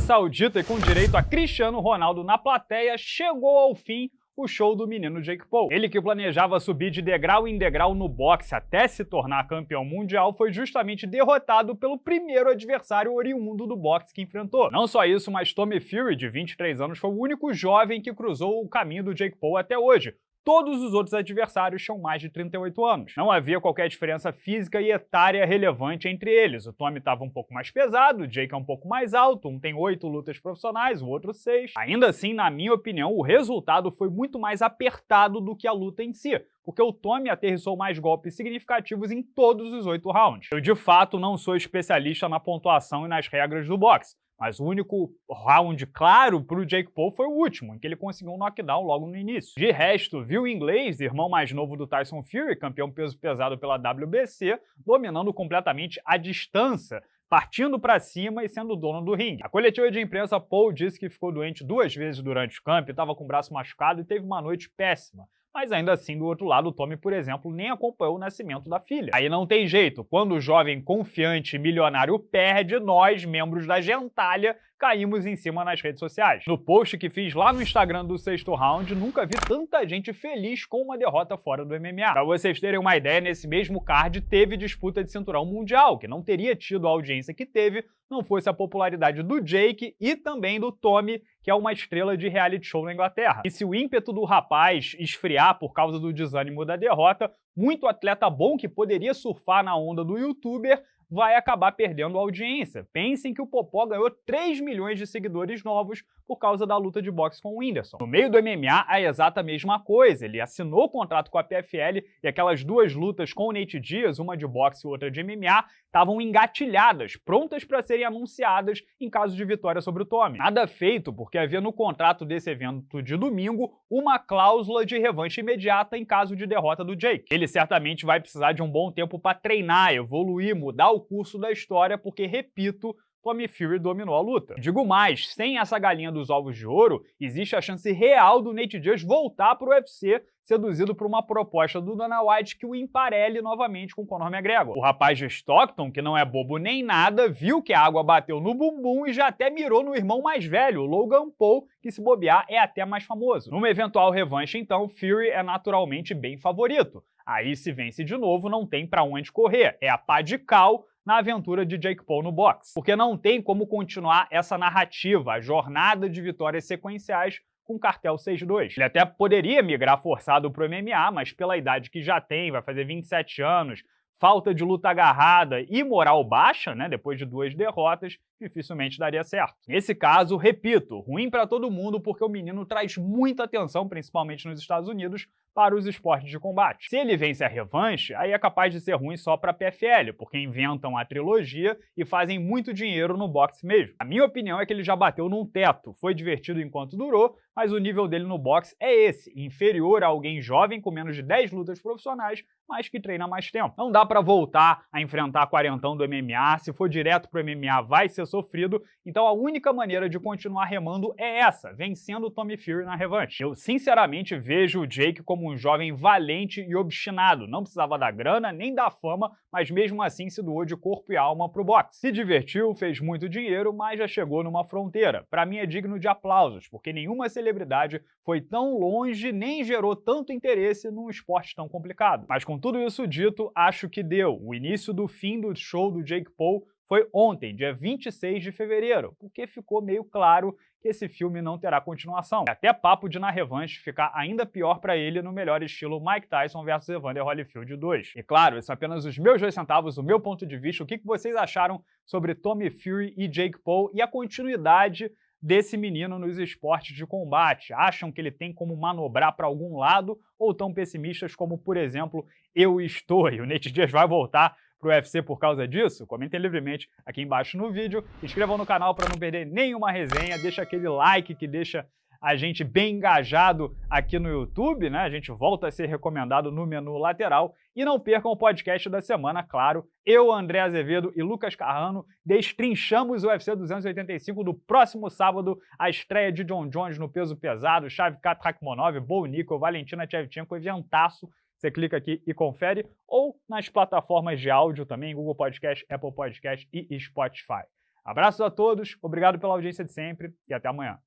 Saudita e com direito a Cristiano Ronaldo na plateia, chegou ao fim o show do menino Jake Paul. Ele que planejava subir de degrau em degrau no boxe até se tornar campeão mundial foi justamente derrotado pelo primeiro adversário oriundo do boxe que enfrentou. Não só isso, mas Tommy Fury, de 23 anos, foi o único jovem que cruzou o caminho do Jake Paul até hoje, Todos os outros adversários tinham mais de 38 anos. Não havia qualquer diferença física e etária relevante entre eles. O Tommy estava um pouco mais pesado, o Jake é um pouco mais alto, um tem oito lutas profissionais, o outro seis. Ainda assim, na minha opinião, o resultado foi muito mais apertado do que a luta em si porque o Tommy aterrissou mais golpes significativos em todos os oito rounds. Eu, de fato, não sou especialista na pontuação e nas regras do boxe, mas o único round claro para o Jake Paul foi o último, em que ele conseguiu um knockdown logo no início. De resto, viu o inglês, irmão mais novo do Tyson Fury, campeão peso pesado pela WBC, dominando completamente a distância, partindo para cima e sendo dono do ringue. A coletiva de imprensa, Paul disse que ficou doente duas vezes durante o camp, estava com o braço machucado e teve uma noite péssima mas ainda assim, do outro lado, o Tommy, por exemplo, nem acompanhou o nascimento da filha. Aí não tem jeito, quando o jovem confiante milionário perde, nós, membros da gentalha, caímos em cima nas redes sociais. No post que fiz lá no Instagram do sexto round, nunca vi tanta gente feliz com uma derrota fora do MMA. Pra vocês terem uma ideia, nesse mesmo card teve disputa de cinturão mundial, que não teria tido a audiência que teve não fosse a popularidade do Jake e também do Tommy, que é uma estrela de reality show na Inglaterra. E se o ímpeto do rapaz esfriar por causa do desânimo da derrota, muito atleta bom que poderia surfar na onda do youtuber vai acabar perdendo audiência. Pensem que o Popó ganhou 3 milhões de seguidores novos por causa da luta de boxe com o Whindersson. No meio do MMA, a exata mesma coisa. Ele assinou o contrato com a PFL e aquelas duas lutas com o Nate Diaz, uma de boxe e outra de MMA, estavam engatilhadas, prontas para serem anunciadas em caso de vitória sobre o Tommy. Nada feito, porque havia no contrato desse evento de domingo uma cláusula de revanche imediata em caso de derrota do Jake. Ele certamente vai precisar de um bom tempo para treinar, evoluir, mudar o curso da história, porque, repito, Tommy Fury dominou a luta. Digo mais, sem essa galinha dos ovos de ouro, existe a chance real do Nate Diaz voltar para o UFC seduzido por uma proposta do Dana White que o emparelhe novamente com Conor McGregor. O rapaz de Stockton, que não é bobo nem nada, viu que a água bateu no bumbum e já até mirou no irmão mais velho, Logan Paul, que se bobear é até mais famoso. Numa eventual revanche, então, Fury é naturalmente bem favorito. Aí se vence de novo, não tem para onde correr. É a pá de cal na aventura de Jake Paul no boxe. Porque não tem como continuar essa narrativa, a jornada de vitórias sequenciais com Cartel 6-2. Ele até poderia migrar forçado para o MMA, mas pela idade que já tem, vai fazer 27 anos, falta de luta agarrada e moral baixa, né, depois de duas derrotas, dificilmente daria certo. Nesse caso, repito, ruim para todo mundo porque o menino traz muita atenção, principalmente nos Estados Unidos, para os esportes de combate. Se ele vence a revanche, aí é capaz de ser ruim só para PFL, porque inventam a trilogia e fazem muito dinheiro no boxe mesmo. A minha opinião é que ele já bateu num teto, foi divertido enquanto durou, mas o nível dele no boxe é esse, inferior a alguém jovem com menos de 10 lutas profissionais, mas que treina mais tempo. Não dá para voltar a enfrentar quarentão do MMA, se for direto pro MMA vai ser sofrido, então a única maneira de continuar remando é essa, vencendo o Tommy Fury na revanche. Eu sinceramente vejo o Jake como um jovem valente e obstinado, não precisava da grana nem da fama, mas mesmo assim se doou de corpo e alma pro boxe. Se divertiu, fez muito dinheiro, mas já chegou numa fronteira. Para mim é digno de aplausos, porque nenhuma celebridade foi tão longe nem gerou tanto interesse num esporte tão complicado. Mas com tudo isso dito, acho que deu. O início do fim do show do Jake Paul foi ontem, dia 26 de fevereiro, porque ficou meio claro que esse filme não terá continuação. É até papo de na revanche ficar ainda pior para ele no melhor estilo Mike Tyson versus Evander Holyfield 2. E claro, esses são apenas os meus dois centavos, o meu ponto de vista, o que vocês acharam sobre Tommy Fury e Jake Paul e a continuidade desse menino nos esportes de combate? Acham que ele tem como manobrar para algum lado ou tão pessimistas como, por exemplo, eu estou e o Nate Diaz vai voltar para o UFC por causa disso? Comentem livremente aqui embaixo no vídeo, inscrevam no canal para não perder nenhuma resenha, deixa aquele like que deixa a gente bem engajado aqui no YouTube, né? A gente volta a ser recomendado no menu lateral. E não percam o podcast da semana, claro. Eu, André Azevedo e Lucas Carrano destrinchamos o UFC 285 do próximo sábado, a estreia de John Jones no peso pesado, Chave Rakhmonov, Bo Nico, Valentina Tchevchenko, eventaço. Você clica aqui e confere, ou nas plataformas de áudio também, Google Podcast, Apple Podcast e Spotify. Abraços a todos, obrigado pela audiência de sempre e até amanhã.